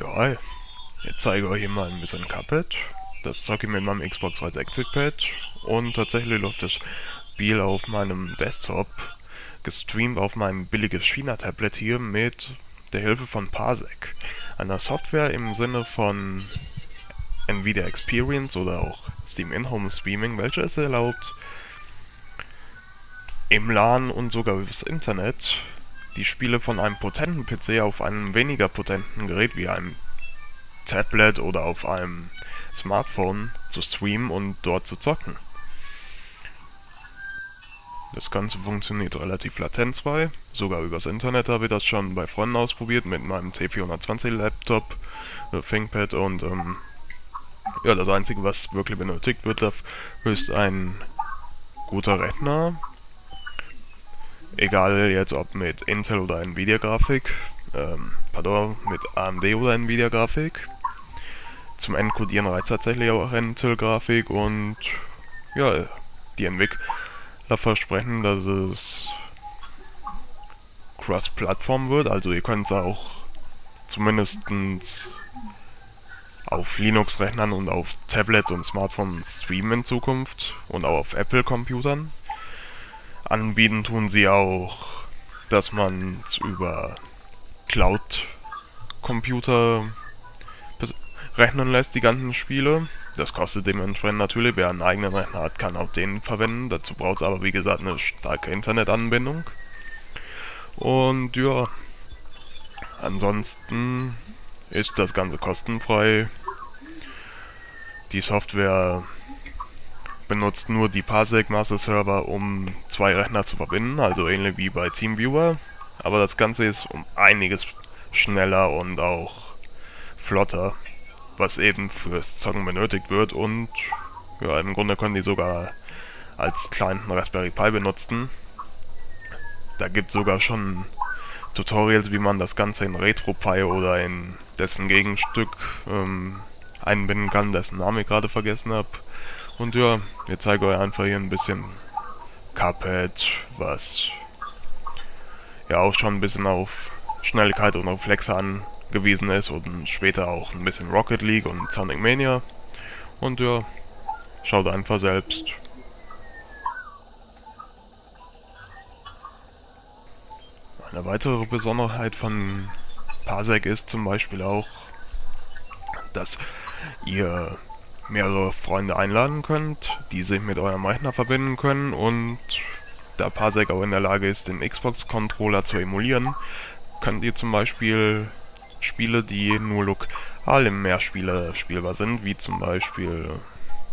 Ja. Ich zeige euch hier mal ein bisschen Cuphead. Das zocke ich mit meinem Xbox 360-Pad. Und tatsächlich läuft das Spiel auf meinem Desktop, gestreamt auf meinem billiges China-Tablet hier mit der Hilfe von Parsec. Einer Software im Sinne von Nvidia Experience oder auch Steam In-Home Streaming, welche es erlaubt, im LAN und sogar übers Internet die Spiele von einem potenten PC auf einem weniger potenten Gerät wie einem Tablet oder auf einem Smartphone zu streamen und dort zu zocken. Das Ganze funktioniert relativ latenzfrei, sogar übers Internet habe ich das schon bei Freunden ausprobiert mit meinem T420 Laptop, äh, ThinkPad und ähm, ja, das einzige was wirklich benötigt wird, ist ein guter Rechner, egal jetzt ob mit Intel oder Nvidia Grafik, ähm, pardon, mit AMD oder Nvidia Grafik. Zum Encodieren reicht tatsächlich auch Intel Grafik und ja, die Entwickler versprechen, dass es Cross-Plattform wird, also ihr könnt es auch zumindest auf Linux-Rechnern und auf Tablets und Smartphones streamen in Zukunft und auch auf Apple-Computern. Anbieten tun sie auch, dass man über Cloud-Computer rechnen lässt, die ganzen Spiele. Das kostet dementsprechend natürlich, wer einen eigenen Rechner hat, kann auch den verwenden. Dazu braucht es aber wie gesagt eine starke Internetanbindung. Und ja, ansonsten ist das Ganze kostenfrei. Die Software benutzt nur die Parsec Master Server, um zwei Rechner zu verbinden, also ähnlich wie bei TeamViewer. Aber das Ganze ist um einiges schneller und auch flotter, was eben fürs Zocken benötigt wird und ja, im Grunde können die sogar als kleinen Raspberry Pi benutzen. Da gibt es sogar schon Tutorials, wie man das Ganze in RetroPie oder in dessen Gegenstück ähm, einbinden kann, dessen Name ich gerade vergessen habe. Und ja, ich zeige euch einfach hier ein bisschen Cuphead, was ja auch schon ein bisschen auf Schnelligkeit und Reflexe angewiesen ist und später auch ein bisschen Rocket League und Sonic Mania. Und ja, schaut einfach selbst. Eine weitere Besonderheit von Parsec ist zum Beispiel auch, dass ihr mehrere Freunde einladen könnt, die sich mit eurem Rechner verbinden können und da Parsec auch in der Lage ist, den Xbox-Controller zu emulieren, könnt ihr zum Beispiel Spiele, die nur lokal im Mehrspieler spielbar sind, wie zum Beispiel,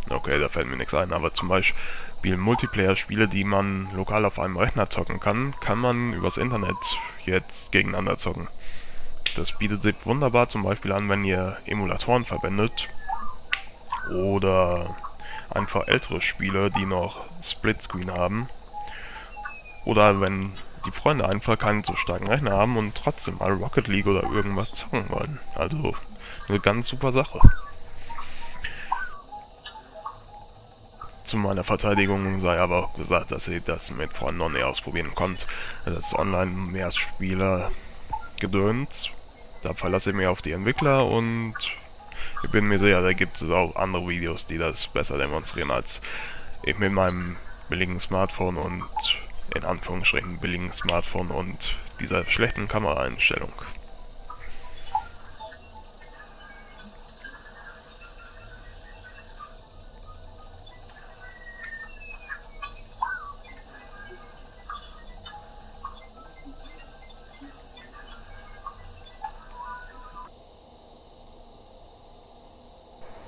okay, da fällt mir nichts ein, aber zum Beispiel Multiplayer-Spiele, die man lokal auf einem Rechner zocken kann, kann man übers Internet jetzt gegeneinander zocken. Das bietet sich wunderbar zum Beispiel an, wenn ihr Emulatoren verwendet, oder einfach ältere Spiele, die noch Splitscreen haben. Oder wenn die Freunde einfach keinen so starken Rechner haben und trotzdem mal Rocket League oder irgendwas zocken wollen. Also eine ganz super Sache. Zu meiner Verteidigung sei aber auch gesagt, dass ihr das mit Freunden noch nicht ausprobieren könnt. Das Online-Mehrspieler gedöns. Da verlasse ich mich auf die Entwickler und ich bin mir sicher, da gibt es auch andere Videos, die das besser demonstrieren als ich mit meinem billigen Smartphone und in Anführungsstrichen billigen Smartphone und dieser schlechten Kameraeinstellung.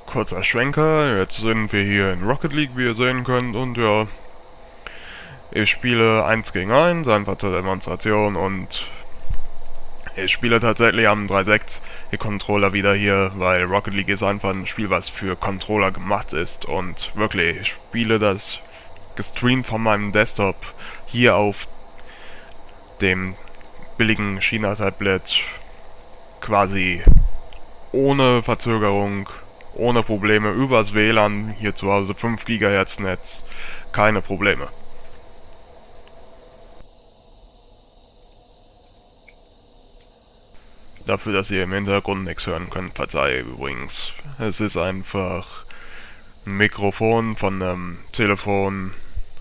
Kurzer Schwenker, jetzt sind wir hier in Rocket League, wie ihr sehen könnt, und ja, ich spiele 1 gegen 1, einfach zur Demonstration, und ich spiele tatsächlich am 3.6 Controller wieder hier, weil Rocket League ist einfach ein Spiel, was für Controller gemacht ist, und wirklich, ich spiele das gestreamt von meinem Desktop hier auf dem billigen China-Tablet quasi ohne Verzögerung ohne Probleme übers WLAN, hier zu Hause 5 GHz Netz, keine Probleme. Dafür, dass ihr im Hintergrund nichts hören könnt, verzeihe übrigens. Es ist einfach ein Mikrofon von einem Telefon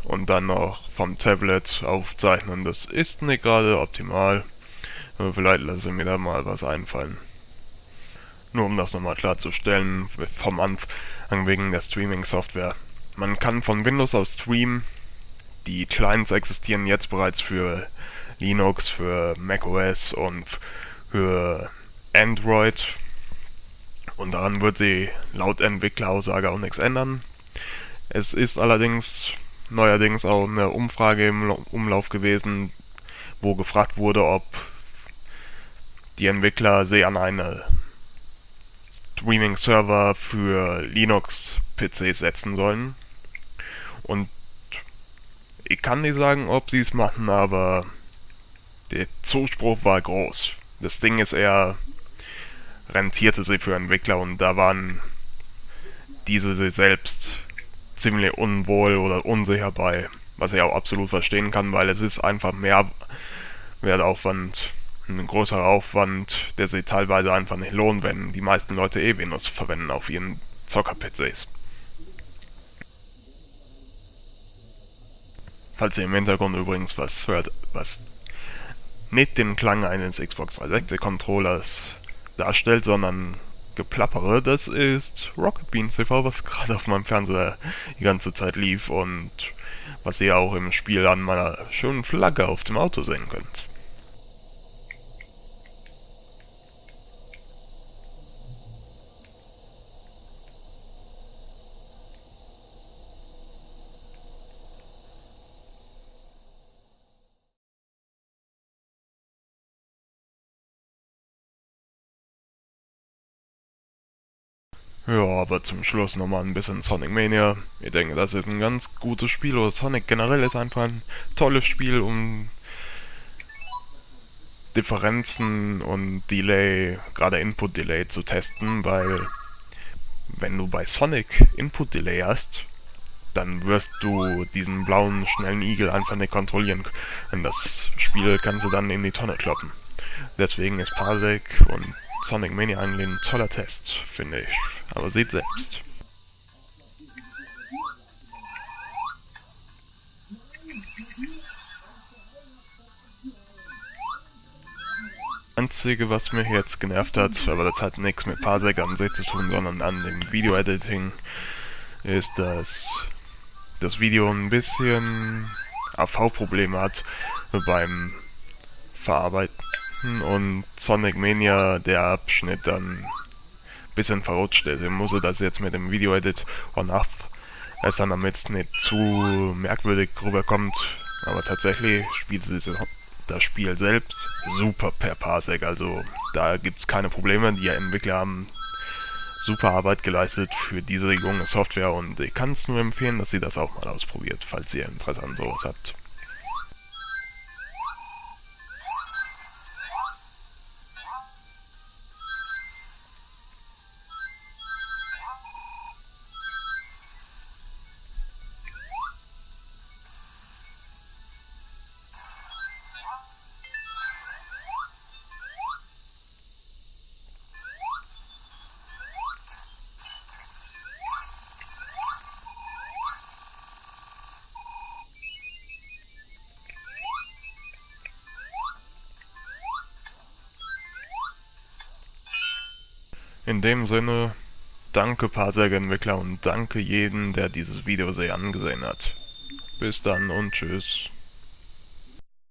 und dann noch vom Tablet aufzeichnen. Das ist nicht gerade optimal. Aber vielleicht lasse ich mir da mal was einfallen. Nur um das nochmal klarzustellen, vom Anfang wegen der Streaming-Software. Man kann von Windows aus streamen. Die Clients existieren jetzt bereits für Linux, für macOS und für Android. Und daran wird sie laut Entwickleraussage auch nichts ändern. Es ist allerdings neuerdings auch eine Umfrage im Umlauf gewesen, wo gefragt wurde, ob die Entwickler sie an eine Streaming-Server für Linux-PCs setzen sollen. Und ich kann nicht sagen, ob sie es machen, aber der Zuspruch war groß. Das Ding ist eher, rentierte sie für Entwickler und da waren diese sie selbst ziemlich unwohl oder unsicher bei, was ich auch absolut verstehen kann, weil es ist einfach mehr Wertaufwand, ein größerer Aufwand, der sich teilweise einfach nicht lohnt, wenn die meisten Leute eh Windows verwenden auf ihren Zocker-PCs. Falls ihr im Hintergrund übrigens was hört, was nicht den Klang eines Xbox 360 Controllers darstellt, sondern Geplappere, das ist Rocket Beans TV, was gerade auf meinem Fernseher die ganze Zeit lief und was ihr auch im Spiel an meiner schönen Flagge auf dem Auto sehen könnt. Ja, aber zum Schluss nochmal ein bisschen Sonic Mania. Ich denke, das ist ein ganz gutes Spiel. Oder Sonic generell ist einfach ein tolles Spiel, um Differenzen und Delay, gerade Input Delay zu testen, weil wenn du bei Sonic Input Delay hast, dann wirst du diesen blauen, schnellen Igel einfach nicht kontrollieren können. Das Spiel kannst du dann in die Tonne kloppen. Deswegen ist Parsec und Sonic Mania eigentlich ein toller Test, finde ich. Aber seht selbst. Einzige, was mich jetzt genervt hat, aber das hat nichts mit Parsec an sich zu tun, sondern an dem Video-Editing, ist, dass das Video ein bisschen AV-Probleme hat beim Verarbeiten und Sonic Mania der Abschnitt dann bisschen verrutscht ist. Ich muss das jetzt mit dem Video-Edit auch nachbessern, damit es nicht zu merkwürdig rüberkommt. Aber tatsächlich spielt sie das Spiel selbst super per Parsec, also da gibt es keine Probleme. Die Entwickler haben super Arbeit geleistet für diese junge Software und ich kann es nur empfehlen, dass ihr das auch mal ausprobiert, falls ihr Interesse an sowas habt. In dem Sinne, danke Parsec-Entwickler und danke jedem, der dieses Video sehr angesehen hat. Bis dann und tschüss.